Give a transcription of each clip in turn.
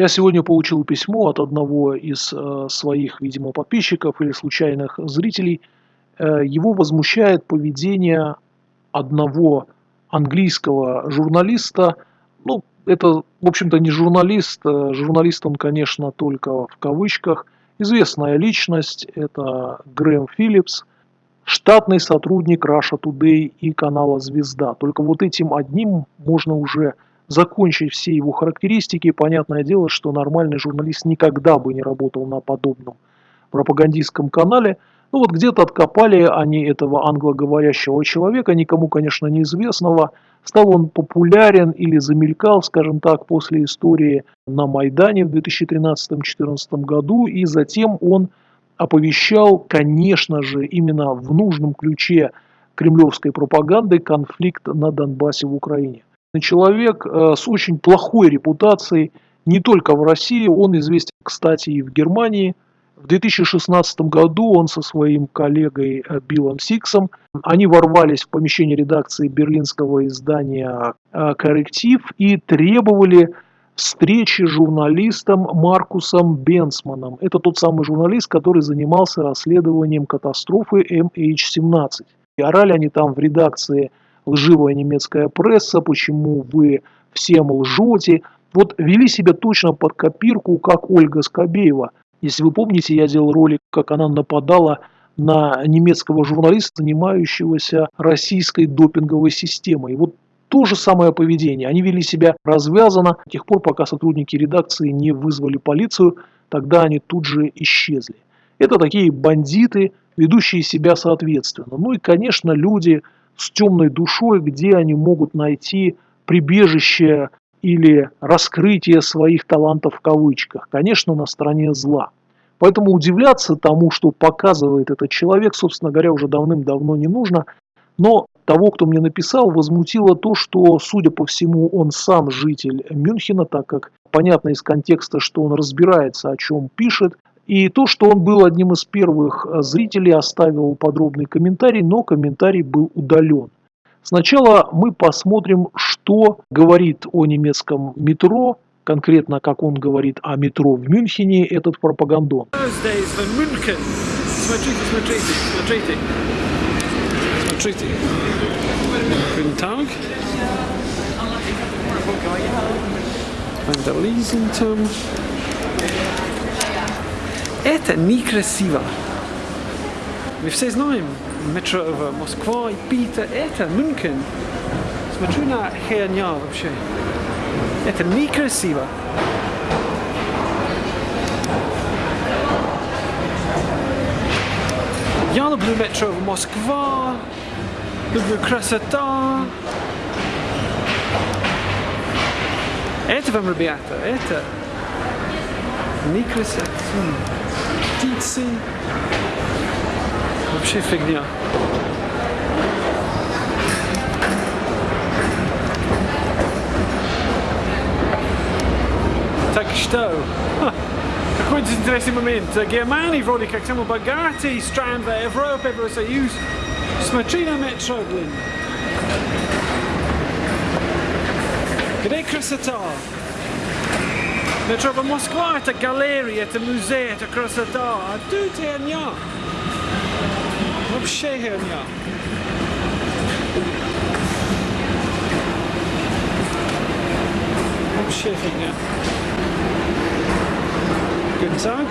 Я сегодня получил письмо от одного из э, своих, видимо, подписчиков или случайных зрителей. Э, его возмущает поведение одного английского журналиста. Ну, это, в общем-то, не журналист. Э, журналист он, конечно, только в кавычках. Известная личность – это Грэм Филлипс, штатный сотрудник Russia Today и канала «Звезда». Только вот этим одним можно уже закончить все его характеристики. Понятное дело, что нормальный журналист никогда бы не работал на подобном пропагандистском канале. Ну вот где-то откопали они этого англоговорящего человека, никому, конечно, неизвестного. Стал он популярен или замелькал, скажем так, после истории на Майдане в 2013-2014 году. И затем он оповещал, конечно же, именно в нужном ключе кремлевской пропаганды конфликт на Донбассе в Украине человек э, с очень плохой репутацией не только в России, он известен, кстати, и в Германии. В 2016 году он со своим коллегой э, Биллом Сиксом, они ворвались в помещение редакции берлинского издания э, «Корректив» и требовали встречи с журналистом Маркусом Бенсманом. Это тот самый журналист, который занимался расследованием катастрофы MH17. И орали они там в редакции лживая немецкая пресса, почему вы всем лжете. Вот вели себя точно под копирку, как Ольга Скобеева. Если вы помните, я делал ролик, как она нападала на немецкого журналиста, занимающегося российской допинговой системой. И вот то же самое поведение. Они вели себя развязанно до тех пор, пока сотрудники редакции не вызвали полицию, тогда они тут же исчезли. Это такие бандиты, ведущие себя соответственно. Ну и, конечно, люди, с темной душой, где они могут найти прибежище или раскрытие своих талантов в кавычках. Конечно, на стороне зла. Поэтому удивляться тому, что показывает этот человек, собственно говоря, уже давным-давно не нужно. Но того, кто мне написал, возмутило то, что, судя по всему, он сам житель Мюнхена, так как понятно из контекста, что он разбирается, о чем пишет, и то, что он был одним из первых э, зрителей, оставил подробный комментарий, но комментарий был удален. Сначала мы посмотрим, что говорит о немецком метро, конкретно как он говорит о метро в Мюнхене, этот пропагандон. Guten Tag. Vandalism. Это некрасиво. Мы все знаем метро в Москва, Питер, это Мюнхен. Смотрю на херня вообще. Это некрасиво. Я люблю метро в Москва, люблю красота. Это вам, ребята, это некрасиво птицы. Вообще фигня. Так что, какой интересный момент. Германия вроде как самый богатый стран в Европе, Евросоюз. Смотри на метро, блин. Где красота? Metro в Москва это галерея, это музей, это красота. А тут херня. Вообще херня. Вообще фигня. Guten Tag.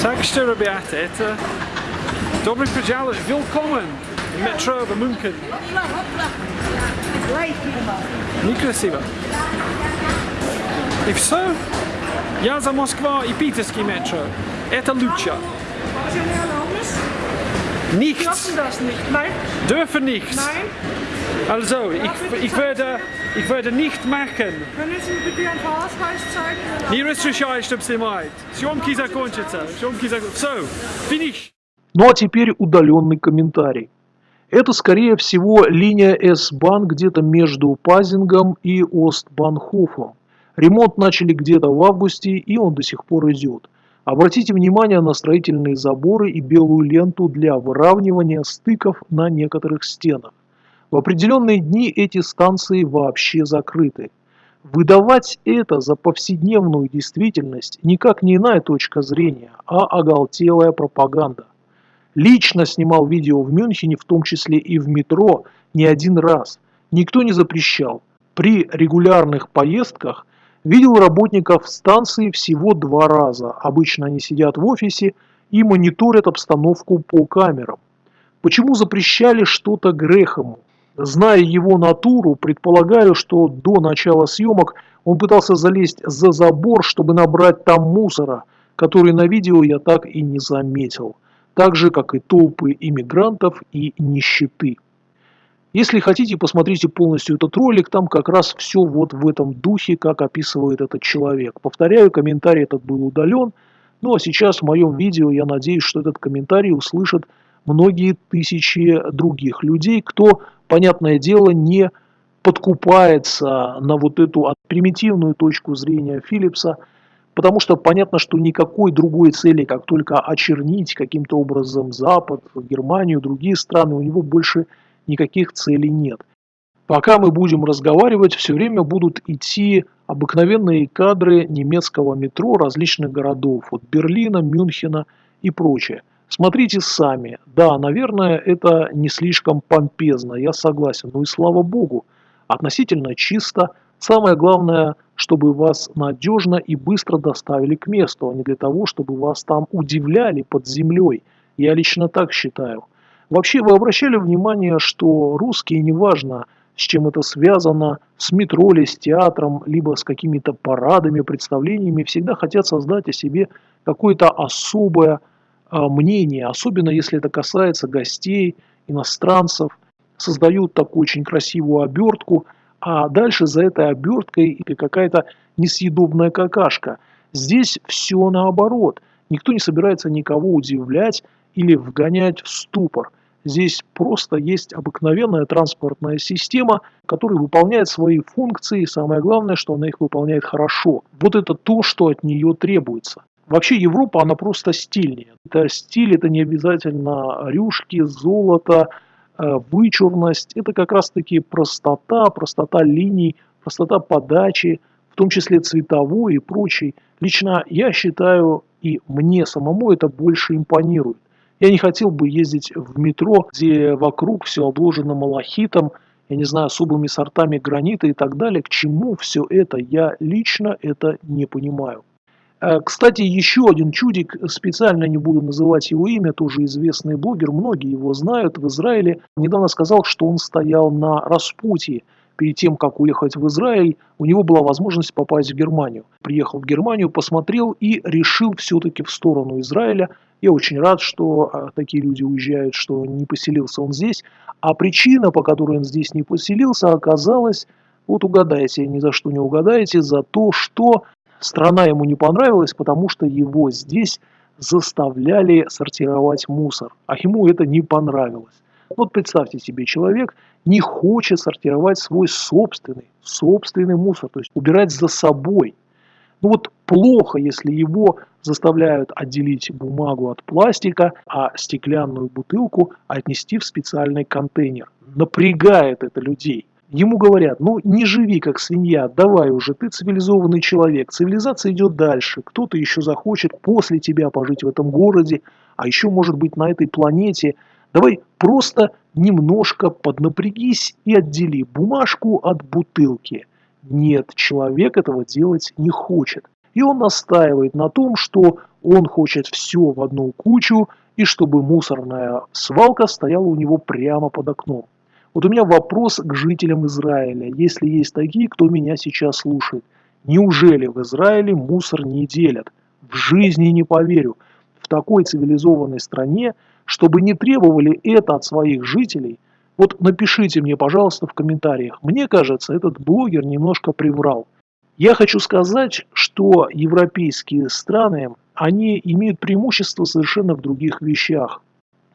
Tak что, ребята, это Добрый пожаловать, willkommen в Мюнхен. Некрасиво. И все. Я за Москва и питерский метро. Это лучше. Nichts. Dürfen nichts. Nein. Also, ich, ich, werde, ich werde nicht machen. Не разрешаю, чтобы снимать. Съемки закончатся. Съемки закончатся. Все, финиш. Ну а теперь удаленный комментарий. Это, скорее всего, линия S-Bahn где-то между Пазингом и Остбанхофом. Ремонт начали где-то в августе, и он до сих пор идет. Обратите внимание на строительные заборы и белую ленту для выравнивания стыков на некоторых стенах. В определенные дни эти станции вообще закрыты. Выдавать это за повседневную действительность никак не иная точка зрения, а оголтелая пропаганда. Лично снимал видео в Мюнхене, в том числе и в метро, не один раз. Никто не запрещал. При регулярных поездках видел работников станции всего два раза. Обычно они сидят в офисе и мониторят обстановку по камерам. Почему запрещали что-то Грехому? Зная его натуру, предполагаю, что до начала съемок он пытался залезть за забор, чтобы набрать там мусора, который на видео я так и не заметил. Так же, как и толпы иммигрантов и нищеты. Если хотите, посмотрите полностью этот ролик, там как раз все вот в этом духе, как описывает этот человек. Повторяю, комментарий этот был удален, ну а сейчас в моем видео я надеюсь, что этот комментарий услышат многие тысячи других людей, кто, понятное дело, не подкупается на вот эту примитивную точку зрения Филлипса, потому что понятно, что никакой другой цели, как только очернить каким-то образом Запад, Германию, другие страны, у него больше никаких целей нет. Пока мы будем разговаривать, все время будут идти обыкновенные кадры немецкого метро различных городов, от Берлина, Мюнхена и прочее. Смотрите сами. Да, наверное, это не слишком помпезно, я согласен. Но и слава богу, относительно чисто. Самое главное, чтобы вас надежно и быстро доставили к месту, а не для того, чтобы вас там удивляли под землей. Я лично так считаю. Вообще, вы обращали внимание, что русские, неважно, с чем это связано, с метро или с театром, либо с какими-то парадами, представлениями, всегда хотят создать о себе какое-то особое а, мнение, особенно если это касается гостей, иностранцев, создают такую очень красивую обертку, а дальше за этой оберткой или какая-то несъедобная какашка. Здесь все наоборот. Никто не собирается никого удивлять или вгонять в ступор. Здесь просто есть обыкновенная транспортная система, которая выполняет свои функции, и самое главное, что она их выполняет хорошо. Вот это то, что от нее требуется. Вообще Европа, она просто стильнее. Это стиль, это не обязательно рюшки, золото, вычурность. Это как раз-таки простота, простота линий, простота подачи, в том числе цветовой и прочей. Лично я считаю, и мне самому это больше импонирует. Я не хотел бы ездить в метро, где вокруг все обложено малахитом, я не знаю, особыми сортами гранита и так далее. К чему все это? Я лично это не понимаю. Э, кстати, еще один чудик, специально не буду называть его имя, тоже известный блогер, многие его знают в Израиле, недавно сказал, что он стоял на распутье. Перед тем, как уехать в Израиль, у него была возможность попасть в Германию. Приехал в Германию, посмотрел и решил все-таки в сторону Израиля. Я очень рад, что э, такие люди уезжают, что не поселился он здесь. А причина, по которой он здесь не поселился, оказалась, вот угадайте, ни за что не угадаете, за то, что Страна ему не понравилась, потому что его здесь заставляли сортировать мусор, а ему это не понравилось. Вот представьте себе, человек не хочет сортировать свой собственный, собственный мусор, то есть убирать за собой. Ну вот плохо, если его заставляют отделить бумагу от пластика, а стеклянную бутылку отнести в специальный контейнер. Напрягает это людей. Ему говорят, ну не живи как свинья, давай уже, ты цивилизованный человек, цивилизация идет дальше, кто-то еще захочет после тебя пожить в этом городе, а еще может быть на этой планете. Давай просто немножко поднапрягись и отдели бумажку от бутылки. Нет, человек этого делать не хочет. И он настаивает на том, что он хочет все в одну кучу, и чтобы мусорная свалка стояла у него прямо под окном. Вот у меня вопрос к жителям Израиля, если есть такие, кто меня сейчас слушает. Неужели в Израиле мусор не делят? В жизни не поверю. В такой цивилизованной стране, чтобы не требовали это от своих жителей, вот напишите мне, пожалуйста, в комментариях. Мне кажется, этот блогер немножко приврал. Я хочу сказать, что европейские страны, они имеют преимущество совершенно в других вещах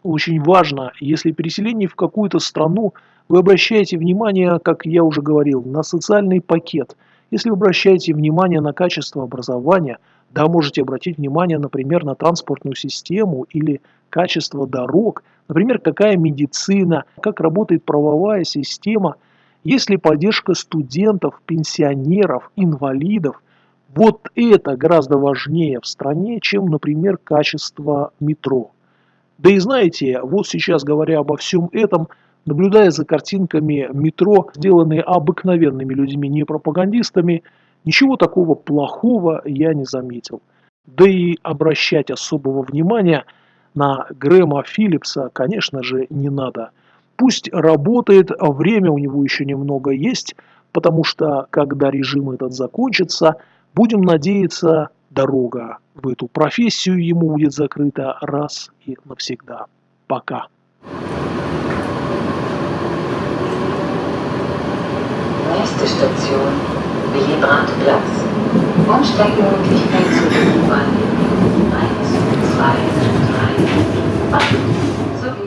очень важно, если переселение в какую-то страну, вы обращаете внимание, как я уже говорил, на социальный пакет. Если вы обращаете внимание на качество образования, да, можете обратить внимание, например, на транспортную систему или качество дорог, Например, какая медицина, как работает правовая система, есть ли поддержка студентов, пенсионеров, инвалидов. Вот это гораздо важнее в стране, чем, например, качество метро. Да и знаете, вот сейчас говоря обо всем этом, наблюдая за картинками метро, сделанные обыкновенными людьми, не пропагандистами, ничего такого плохого я не заметил. Да и обращать особого внимания на Грэма Филлипса, конечно же, не надо. Пусть работает, время у него еще немного есть, потому что, когда режим этот закончится, будем надеяться, дорога в эту профессию ему будет закрыта раз и навсегда. Пока. Nächste Station, Willy-Brandt-Platz. Umsteigemöglichkeit zu U-Bahn. 1, 2, 3, 8.